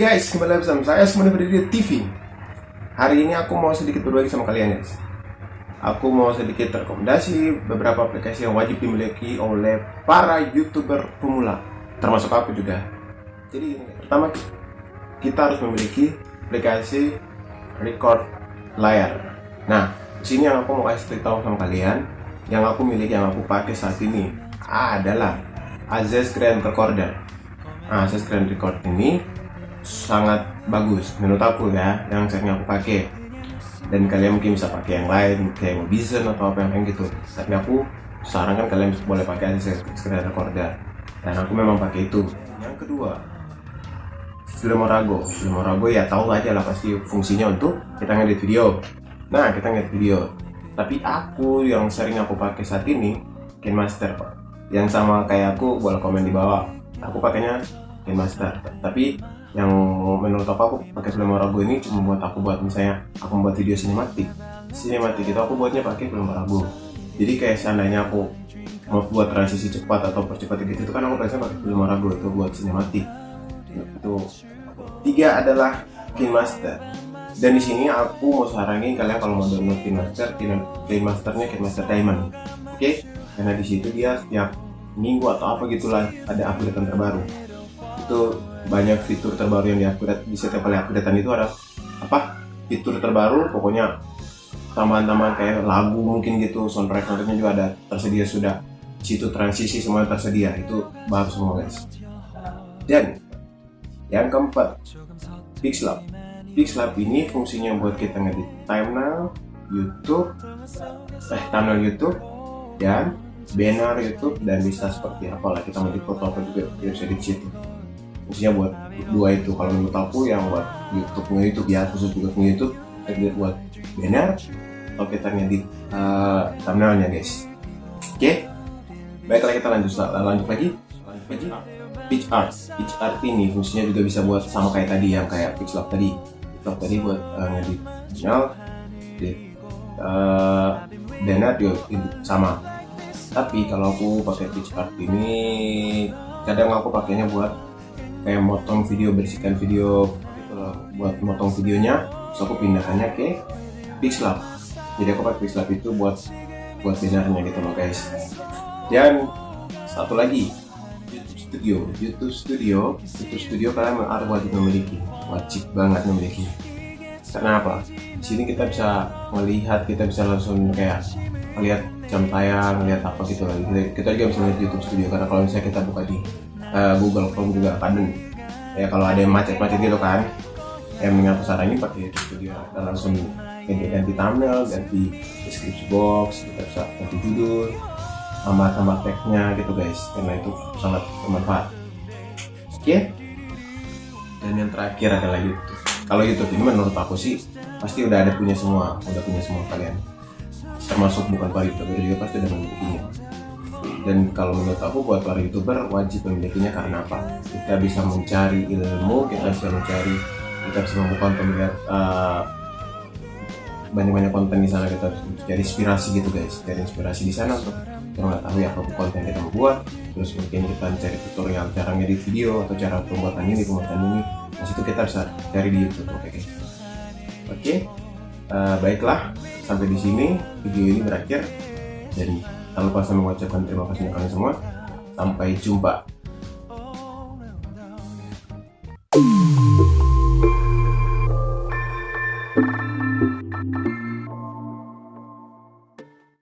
guys, kembali lagi bersama saya Semuanya Berdiri TV Hari ini aku mau sedikit berbagi sama kalian guys. Aku mau sedikit rekomendasi beberapa aplikasi yang wajib dimiliki oleh para youtuber pemula Termasuk aku juga. Jadi pertama kita harus memiliki aplikasi record layar. Nah, di sini yang aku mau kasih tahu sama kalian Yang aku miliki, yang aku pakai saat ini adalah Aziz Grand Recorder. Nah, Grand Record ini sangat bagus menurut aku ya yang sering aku pakai. Dan kalian mungkin bisa pakai yang lain kayak Mobizen atau apa yang gitu. Tapi aku sarankan kalian boleh pakai aja screen recorder dan aku memang pakai itu. Yang kedua Filmorago Filmorago ya tahu aja lah pasti fungsinya untuk kita ngedit video. Nah kita ngedit video. Tapi aku yang sering aku pakai saat ini KineMaster pak. Yang sama kayak aku boleh komen di bawah. Aku pakainya KineMaster tapi yang menurut aku aku pakai film Rago ini cuma buat aku buat misalnya aku membuat video sinematik. Sinematik itu aku buatnya pakai film Rago jadi kayak seandainya aku mau buat transisi cepat atau percepat gitu itu kan aku biasanya pakai film Rago itu buat sinematik. Itu. Tiga adalah KineMaster dan di sini aku mau saranin kalian kalau mau download KineMaster KineMasternya KineMaster Diamond. Oke? Okay? karena di situ dia setiap minggu atau apa gitulah ada update terbaru. Itu banyak fitur terbaru yang diupgrade di setiap kali updatean itu ada apa fitur terbaru pokoknya tambahan-tambahan kayak lagu mungkin gitu soundtrack soundtracknya juga ada tersedia sudah. Situ transisi semua tersedia itu baru semua guys. Dan yang keempat Pixlab Pixlab ini fungsinya buat kita ngedit thumbnail YouTube eh thumbnail YouTube dan banner YouTube dan bisa seperti apalah kita mau di foto apa juga bisa di situ khususnya buat dua itu. Kalau menurut aku yang buat YouTube nge YouTube ya khusus juga nge YouTube kita buat banner atau kita ngedit uh, thumbnailnya guys. Oke? Okay? baiklah kita lanjut lanjut lagi. Lanjut lagi. Pitch art. Pitch art ini fungsinya juga bisa buat sama kayak tadi yang kayak pixel tadi. Pixel tadi buat uh, ngedit channel edit uh, banner juga sama. Tapi kalau aku pakai pitch art ini kadang aku pakainya buat kayak motong video bersihkan video gitu buat motong videonya terus aku pindahkannya ke Pixlab. Jadi aku pakai Pixlab itu buat buat bannernya gitu loh guys. Dan satu lagi YouTube Studio. YouTube Studio YouTube Studio kalian harus wajib memiliki wajib banget memiliki. Karena apa? Di sini kita bisa melihat kita bisa langsung kayak melihat jam tayang melihat apa gitu lagi kita juga bisa melihat YouTube Studio karena kalau misalnya kita buka di uh, Google Chrome juga kadang ya kalau ada yang macet-macet gitu kan yang mengaku saranin pakai Studio kita langsung ganti, ganti thumbnail ganti description box kita bisa ganti judul tambah-tambah tagnya gitu guys. Karena itu sangat bermanfaat. Oke. Dan yang terakhir adalah YouTube kalau YouTube ini menurut aku sih pasti udah ada punya semua udah punya semua kalian. Termasuk bukan para youtuber juga pasti udah memilikinya dan kalau menurut aku buat para youtuber wajib memilikinya karena apa? Kita bisa mencari ilmu kita bisa mencari kita bisa membuat melihat uh, banyak-banyak konten di sana. Kita cari inspirasi gitu guys. Cari inspirasi di sana untuk kita mengetahui apa konten kita membuat terus mungkin kita cari tutorial cara ngedit video atau cara pembuatan ini pembuatan ini. Di situ kita bisa cari di YouTube oke? Okay, oke okay? uh, baiklah. Sampai di sini video ini berakhir jadi lupa saya mengucapkan terima kasih untuk kalian semua. Sampai jumpa.